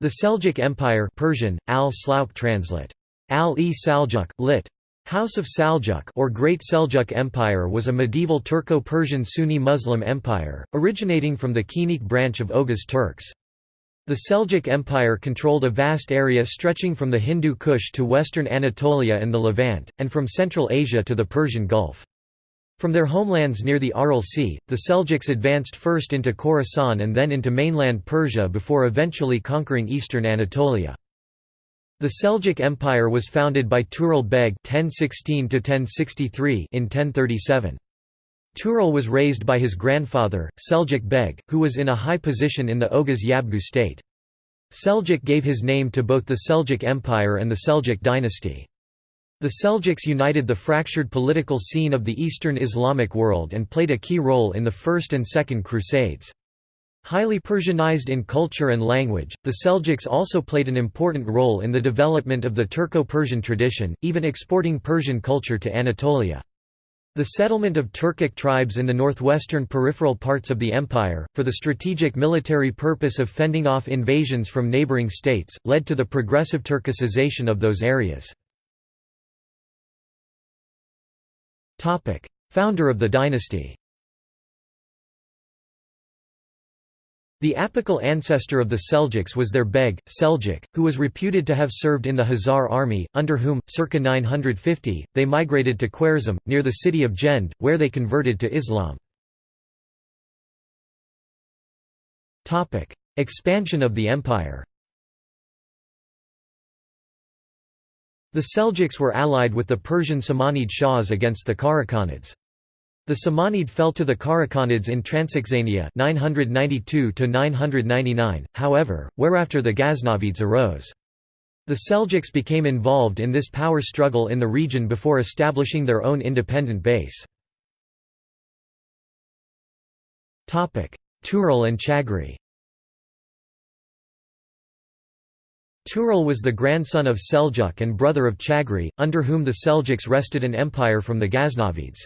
The Seljuk Empire Persian, al translate. Al-e Saljuk, lit. House of Saljuk or Great Seljuk Empire was a medieval Turco-Persian Sunni Muslim empire, originating from the Kenik branch of Oghuz Turks. The Seljuk Empire controlled a vast area stretching from the Hindu Kush to western Anatolia and the Levant, and from Central Asia to the Persian Gulf. From their homelands near the Aral Sea, the Seljuks advanced first into Khorasan and then into mainland Persia before eventually conquering eastern Anatolia. The Seljuk Empire was founded by Tughril Beg (1016–1063) in 1037. Tughril was raised by his grandfather, Seljuk Beg, who was in a high position in the Oghuz Yabgu state. Seljuk gave his name to both the Seljuk Empire and the Seljuk dynasty. The Seljuks united the fractured political scene of the Eastern Islamic world and played a key role in the First and Second Crusades. Highly Persianized in culture and language, the Seljuks also played an important role in the development of the Turco-Persian tradition, even exporting Persian culture to Anatolia. The settlement of Turkic tribes in the northwestern peripheral parts of the empire, for the strategic military purpose of fending off invasions from neighboring states, led to the progressive Turkicization of those areas. Founder of the dynasty. The apical ancestor of the Seljuks was their Beg, Seljuk, who was reputed to have served in the Khazar army, under whom, circa 950, they migrated to Khwarezm, near the city of Jend, where they converted to Islam. Expansion of the empire The Seljuks were allied with the Persian Samanid Shahs against the Karakhanids. The Samanid fell to the Karakhanids in Transoxania 992 however, whereafter the Ghaznavids arose. The Seljuks became involved in this power struggle in the region before establishing their own independent base. Tughril and Chagri Tughril was the grandson of Seljuk and brother of Chagri, under whom the Seljuks wrested an empire from the Ghaznavids.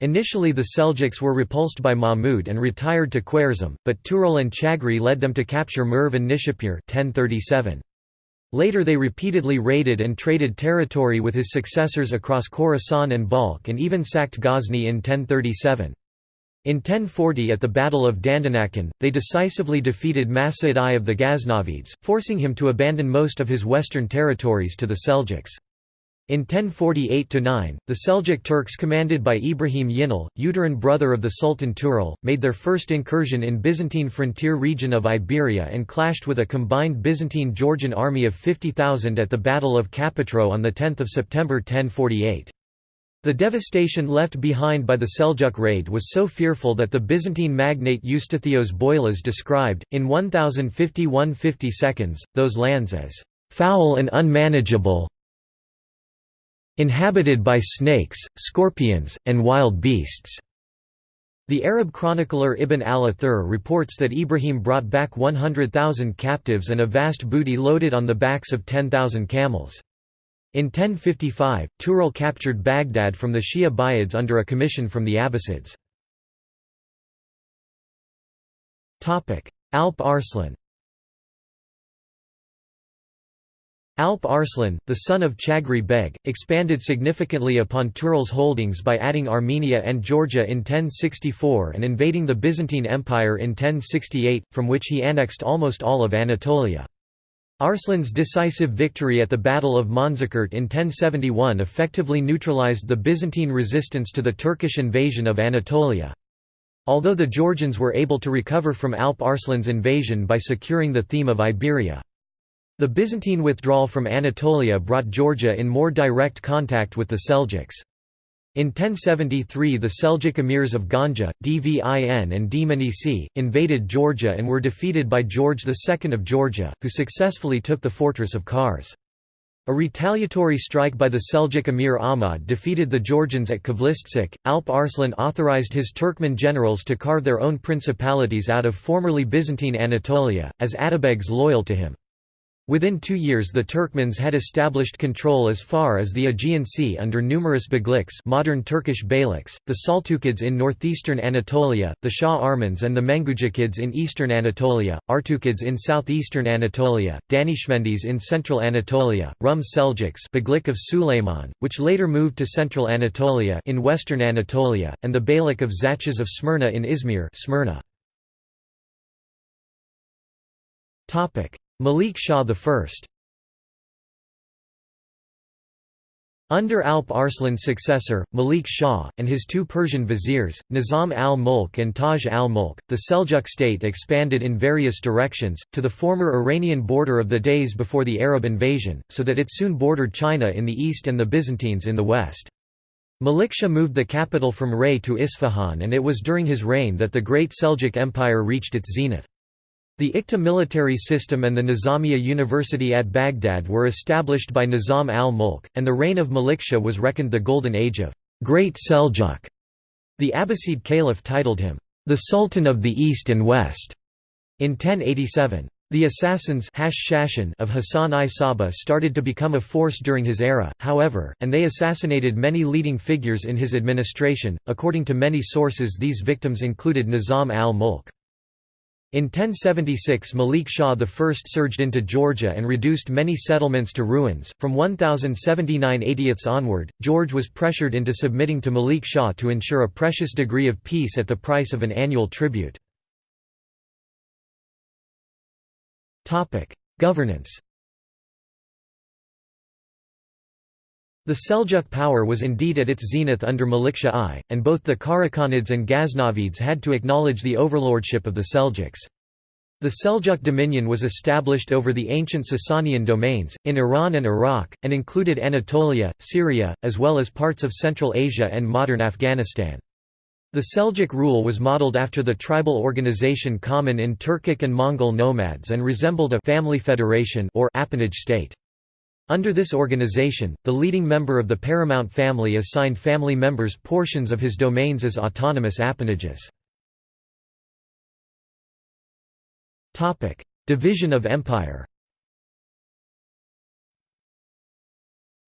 Initially the Seljuks were repulsed by Mahmud and retired to Khwarezm, but Tughril and Chagri led them to capture Merv and Nishapur 1037. Later they repeatedly raided and traded territory with his successors across Khorasan and Balkh and even sacked Ghazni in 1037. In 1040 at the Battle of Dandanakan, they decisively defeated Mas'ud I of the Ghaznavids, forcing him to abandon most of his western territories to the Seljuks. In 1048–9, the Seljuk Turks commanded by Ibrahim Yinal, uterine brother of the Sultan Tughril, made their first incursion in Byzantine frontier region of Iberia and clashed with a combined Byzantine-Georgian army of 50,000 at the Battle of Kapetron on 10 September 1048. The devastation left behind by the Seljuk raid was so fearful that the Byzantine magnate Eustathios Boilas described, in 1050–150 seconds, those lands as "...foul and unmanageable inhabited by snakes, scorpions, and wild beasts." The Arab chronicler Ibn al-Athir reports that Ibrahim brought back 100,000 captives and a vast booty loaded on the backs of 10,000 camels. In 1055, Tughril captured Baghdad from the Shia Buyids under a commission from the Abbasids. Alp Arslan Alp Arslan, the son of Chagri Beg, expanded significantly upon Tughril's holdings by adding Armenia and Georgia in 1064 and invading the Byzantine Empire in 1068, from which he annexed almost all of Anatolia. Arslan's decisive victory at the Battle of Manzikert in 1071 effectively neutralized the Byzantine resistance to the Turkish invasion of Anatolia. Although the Georgians were able to recover from Alp Arslan's invasion by securing the theme of Iberia. The Byzantine withdrawal from Anatolia brought Georgia in more direct contact with the Seljuks. In 1073 the Seljuk emirs of Ganja, Dvin and Dmanisi, invaded Georgia and were defeated by George II of Georgia, who successfully took the fortress of Kars. A retaliatory strike by the Seljuk emir Ahmad defeated the Georgians at Kvlistsuk. Alp Arslan authorized his Turkmen generals to carve their own principalities out of formerly Byzantine Anatolia, as Atabegs loyal to him. Within two years the Turkmens had established control as far as the Aegean Sea under numerous Bagliks modern Turkish Beyliks, the Saltukids in northeastern Anatolia, the Shah Armans and the Mengucikids in eastern Anatolia, Artukids in southeastern Anatolia, Danishmendis in central Anatolia, Rum Seljuks Baglik of Sulayman, which later moved to central Anatolia in western Anatolia, and the Beylik of Zachas of Smyrna in Izmir Smyrna. Malik Shah I Under Alp Arslan's successor, Malik Shah, and his two Persian viziers, Nizam al-Mulk and Taj al-Mulk, the Seljuk state expanded in various directions, to the former Iranian border of the days before the Arab invasion, so that it soon bordered China in the east and the Byzantines in the west. Malik Shah moved the capital from Ray to Isfahan and it was during his reign that the Great Seljuk Empire reached its zenith. The Iqta military system and the Nizamiya University at Baghdad were established by Nizam al-Mulk, and the reign of Malik Shah was reckoned the golden age of Great Seljuk. The Abbasid Caliph titled him, the Sultan of the East and West, in 1087. The assassins of Hassan-i Sabbah started to become a force during his era, however, and they assassinated many leading figures in his administration. According to many sources, these victims included Nizam al-Mulk. In 1076 Malik Shah I surged into Georgia and reduced many settlements to ruins. From 1079 80ths onward, George was pressured into submitting to Malik Shah to ensure a precious degree of peace at the price of an annual tribute. Governance The Seljuk power was indeed at its zenith under Malik Shah I, and both the Karakhanids and Ghaznavids had to acknowledge the overlordship of the Seljuks. The Seljuk dominion was established over the ancient Sasanian domains, in Iran and Iraq, and included Anatolia, Syria, as well as parts of Central Asia and modern Afghanistan. The Seljuk rule was modeled after the tribal organization common in Turkic and Mongol nomads and resembled a family federation or appanage state. Under this organization, the leading member of the paramount family assigned family members portions of his domains as autonomous appanages. Division of empire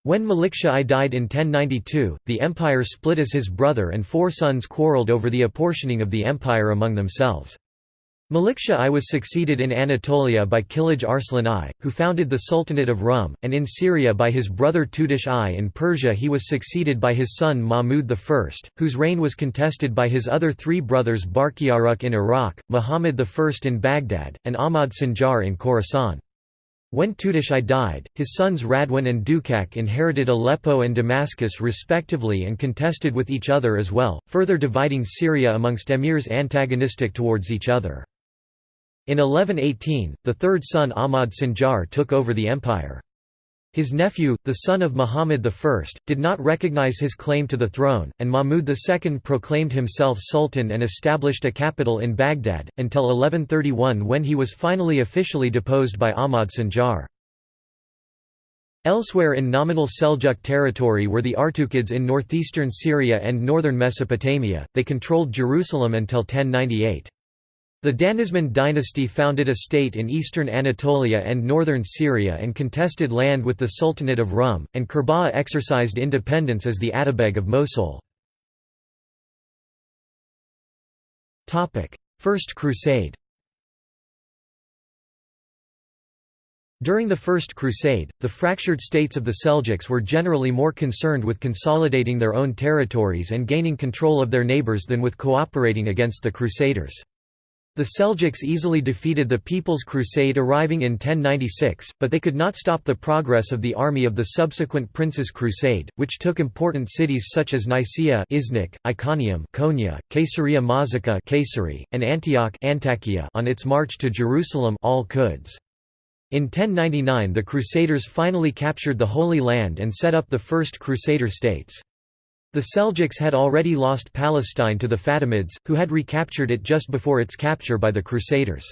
When Malik Shah I died in 1092, the empire split as his brother and four sons quarrelled over the apportioning of the empire among themselves. Malik Shah I was succeeded in Anatolia by Kilij Arslan I, who founded the Sultanate of Rum, and in Syria by his brother Tutush I. In Persia he was succeeded by his son Mahmud I, whose reign was contested by his other three brothers Barkiyaruk in Iraq, Muhammad I in Baghdad, and Ahmad Sanjar in Khorasan. When Tutush I died, his sons Radwan and Dukak inherited Aleppo and Damascus respectively and contested with each other as well, further dividing Syria amongst emirs antagonistic towards each other. In 1118, the third son Ahmad Sanjar took over the empire. His nephew, the son of Muhammad I, did not recognize his claim to the throne, and Mahmud II proclaimed himself sultan and established a capital in Baghdad, until 1131 when he was finally officially deposed by Ahmad Sanjar. Elsewhere in nominal Seljuk territory were the Artukids in northeastern Syria and northern Mesopotamia, they controlled Jerusalem until 1098. The Danishmend dynasty founded a state in eastern Anatolia and northern Syria and contested land with the Sultanate of Rum, and Kerbogha exercised independence as the Atabeg of Mosul. First Crusade During the First Crusade, the fractured states of the Seljuks were generally more concerned with consolidating their own territories and gaining control of their neighbours than with cooperating against the Crusaders. The Seljuks easily defeated the People's Crusade arriving in 1096, but they could not stop the progress of the army of the subsequent Prince's Crusade, which took important cities such as Nicaea Iznik, Iconium Konya, Caesarea Mazaca and Antioch Antakya on its march to Jerusalem all -Quds. In 1099 the Crusaders finally captured the Holy Land and set up the First Crusader states. The Seljuks had already lost Palestine to the Fatimids, who had recaptured it just before its capture by the Crusaders.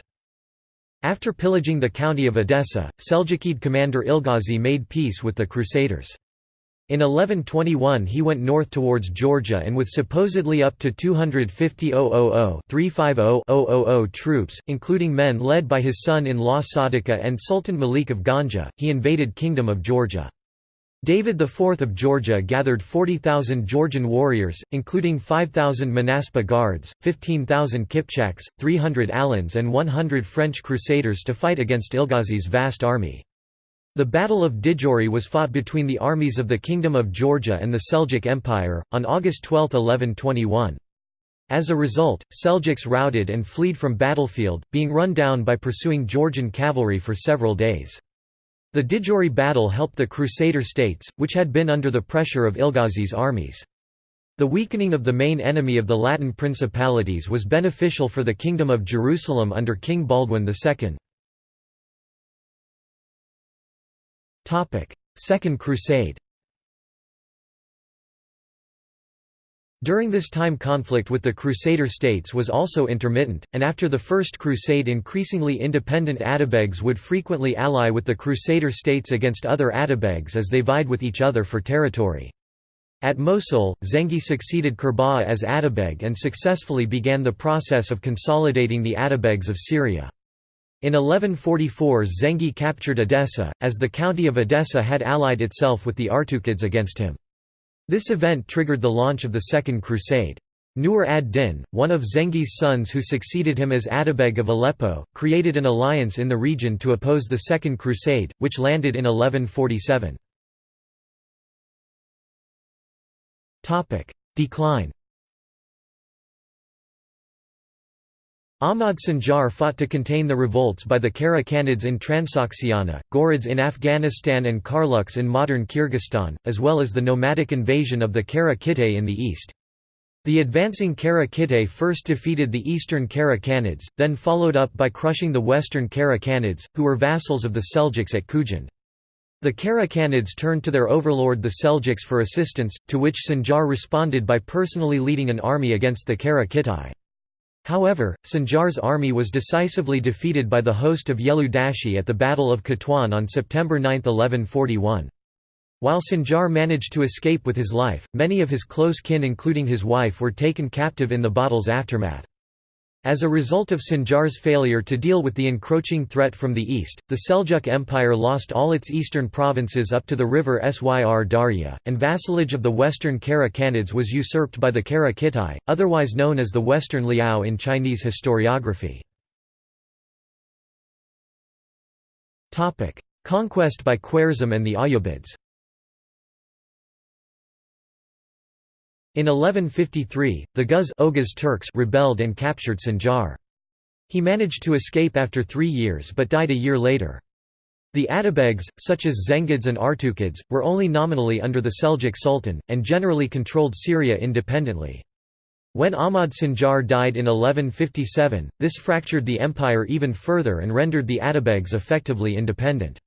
After pillaging the county of Edessa, Seljukid commander Ilghazi made peace with the Crusaders. In 1121 he went north towards Georgia and with supposedly up to 250,000 troops, including men led by his son-in-law Sadika and Sultan Malik of Ganja, he invaded Kingdom of Georgia. David IV of Georgia gathered 40,000 Georgian warriors, including 5,000 Monaspa guards, 15,000 Kipchaks, 300 Alans and 100 French crusaders to fight against Ilghazi's vast army. The Battle of Didgori was fought between the armies of the Kingdom of Georgia and the Seljuk Empire, on August 12, 1121. As a result, Seljuks routed and fled from battlefield, being run down by pursuing Georgian cavalry for several days. The Didgori battle helped the Crusader states, which had been under the pressure of Ilghazi's armies. The weakening of the main enemy of the Latin principalities was beneficial for the Kingdom of Jerusalem under King Baldwin II. Second Crusade During this time conflict with the Crusader states was also intermittent, and after the First Crusade increasingly independent Atabegs would frequently ally with the Crusader states against other Atabegs as they vied with each other for territory. At Mosul, Zengi succeeded Kerbogha as Atabeg and successfully began the process of consolidating the Atabegs of Syria. In 1144 Zengi captured Edessa, as the county of Edessa had allied itself with the Artukids against him. This event triggered the launch of the Second Crusade. Nur ad-Din, one of Zengi's sons who succeeded him as Atabeg of Aleppo, created an alliance in the region to oppose the Second Crusade, which landed in 1147. Decline Ahmad Sanjar fought to contain the revolts by the Kara Khanids in Transoxiana, Ghurids in Afghanistan and Karluks in modern Kyrgyzstan, as well as the nomadic invasion of the Kara Kitay in the east. The advancing Kara Kitay first defeated the eastern Kara Khanids, then followed up by crushing the western Kara Khanids, who were vassals of the Seljuks at Khujand. The Kara Khanids turned to their overlord the Seljuks for assistance, to which Sanjar responded by personally leading an army against the Kara Kitay. However, Sanjar's army was decisively defeated by the host of Yelu Dashi at the Battle of Katwan on September 9, 1141. While Sanjar managed to escape with his life, many of his close kin including his wife were taken captive in the battle's aftermath. As a result of Sanjar's failure to deal with the encroaching threat from the east, the Seljuk Empire lost all its eastern provinces up to the river Syr Darya, and vassalage of the western Kara Khanids was usurped by the Kara Kitay, otherwise known as the Western Liao in Chinese historiography. Conquest by Khwarezm and the Ayyubids In 1153, the Guz Oghuz Turks rebelled and captured Sanjar. He managed to escape after three years but died a year later. The Atabegs, such as Zengids and Artukids, were only nominally under the Seljuk Sultan, and generally controlled Syria independently. When Ahmad Sanjar died in 1157, this fractured the empire even further and rendered the Atabegs effectively independent.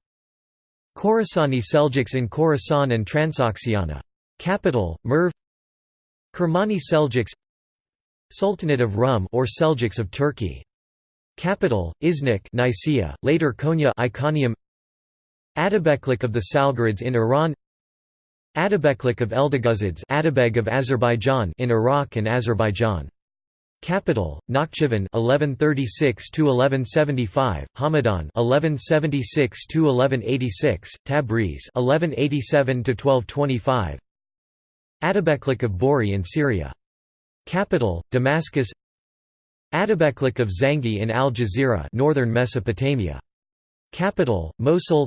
Khorasani Seljuks in Khorasan and Transoxiana. Capital, Merv Kermani Seljuks Sultanate of Rum or Seljuks of Turkey. Capital, Iznik Nicaea, later Konya Iconium Atabeklik of the Salgarids in Iran Atabeklik of Eldeguzids Atabeg of Azerbaijan in Iraq and Azerbaijan. Capital, Nakhchivan 1136 to 1175, Hamadan 1176 to 1186, Tabriz 1187 to 1225, Atabeklik of Bori in Syria. Capital, Damascus Atabeklik of Zangi in Al Jazeera northern Mesopotamia. Capital, Mosul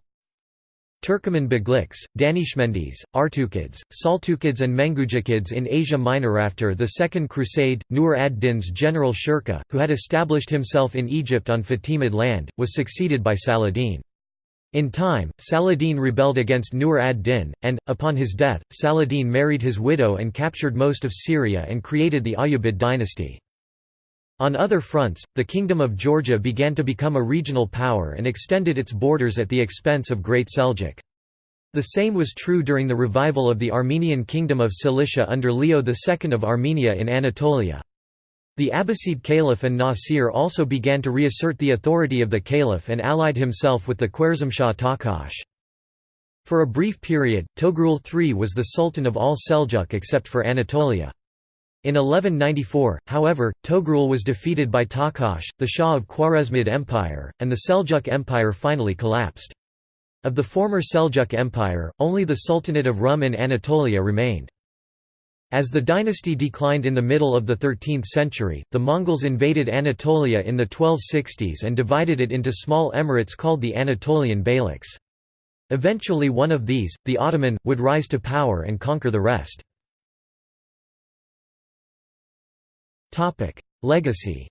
Turkoman Begliks, Danishmendis, Artukids, Saltukids and Mengujikids in Asia Minor After the Second Crusade, Nur ad-Din's general Shirkuh, who had established himself in Egypt on Fatimid land, was succeeded by Saladin. In time, Saladin rebelled against Nur ad-Din, and, upon his death, Saladin married his widow and captured most of Syria and created the Ayyubid dynasty. On other fronts, the Kingdom of Georgia began to become a regional power and extended its borders at the expense of Great Seljuk. The same was true during the revival of the Armenian Kingdom of Cilicia under Leo II of Armenia in Anatolia. The Abbasid Caliph and Nasir also began to reassert the authority of the Caliph and allied himself with the Khwarezmshah Takash. For a brief period, Togrul III was the sultan of all Seljuk except for Anatolia. In 1194, however, Togrul was defeated by Takash, the Shah of Khwarezmid Empire, and the Seljuk Empire finally collapsed. Of the former Seljuk Empire, only the Sultanate of Rum in Anatolia remained. As the dynasty declined in the middle of the 13th century, the Mongols invaded Anatolia in the 1260s and divided it into small emirates called the Anatolian Beyliks. Eventually one of these, the Ottoman, would rise to power and conquer the rest. Legacy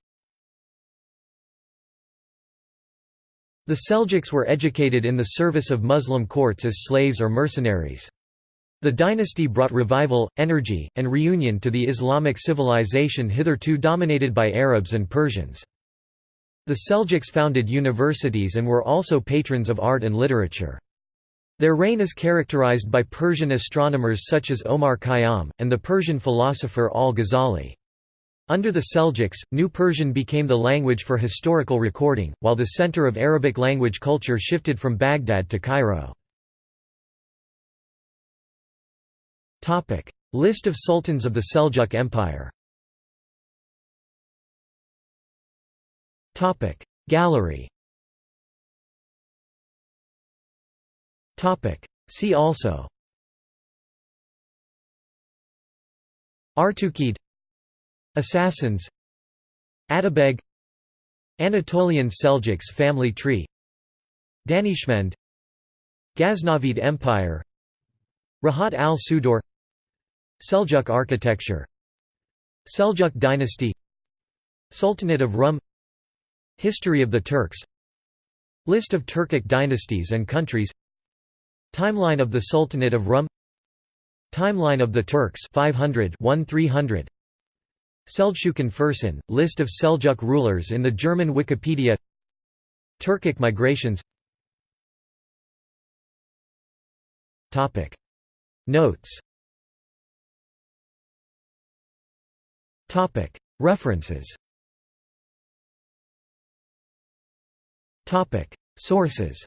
The Seljuks were educated in the service of Muslim courts as slaves or mercenaries. The dynasty brought revival, energy, and reunion to the Islamic civilization hitherto dominated by Arabs and Persians. The Seljuks founded universities and were also patrons of art and literature. Their reign is characterized by Persian astronomers such as Omar Khayyam, and the Persian philosopher al-Ghazali. Under the Seljuks, New Persian became the language for historical recording, while the center of Arabic language culture shifted from Baghdad to Cairo. List of sultans of the Seljuk Empire. Gallery. See also. Artukid. Assassins. Atabeg. Anatolian Seljuks family tree. Danishmend. Ghaznavid Empire. Rahat al-Sudor Seljuk architecture. Seljuk dynasty. Sultanate of Rum. History of the Turks. List of Turkic dynasties and countries. Timeline of the Sultanate of Rum. Timeline of the Turks 500 1300 Seljukan Fursan, list of Seljuk rulers in the German Wikipedia. Turkic migrations. Notes References Sources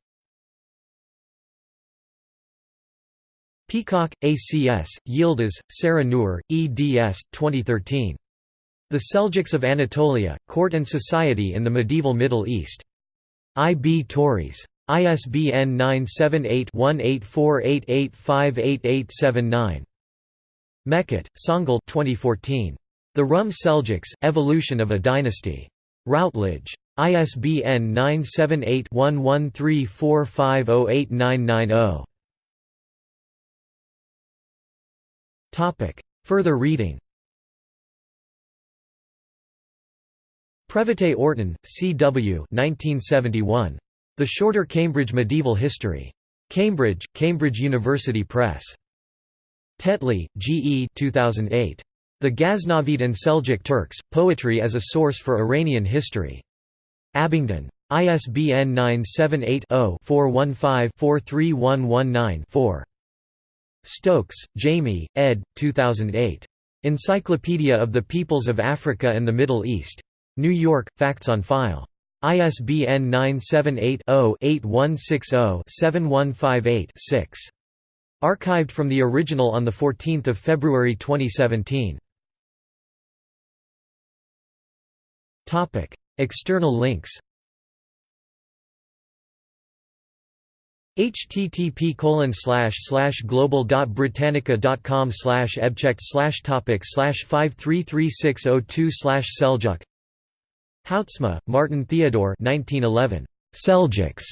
Peacock, ACS, Yildiz, Sarah Nur, eds. 2013. The Seljuks of Anatolia, Court and Society in the Medieval Middle East. I. B. Tauris. ISBN 978-1848858879. Meket, Songül 2014. The Rum Seljuks, Evolution of a Dynasty. Routledge. ISBN 978-1134508990. Further reading Previté Orton, C. W. 1971. The Shorter Cambridge Medieval History. Cambridge, Cambridge University Press. Tetley, G. E. 2008. The Ghaznavid and Seljuk Turks, Poetry as a Source for Iranian History. Abingdon. ISBN 978-0-415-43119-4. Stokes, Jamie, ed. 2008. Encyclopedia of the Peoples of Africa and the Middle East. New York, Facts on File. ISBN 978-0-8160-7158-6. Archived from the original on 14 February 2017. External links http colon slash slash global dot britannica dot com slash ebchecked slash topic slash five three three six oh two slash Seljuk Houtsma, Martin Theodore 1911. Seljuks.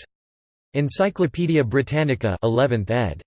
Encyclopædia Britannica 11th ed.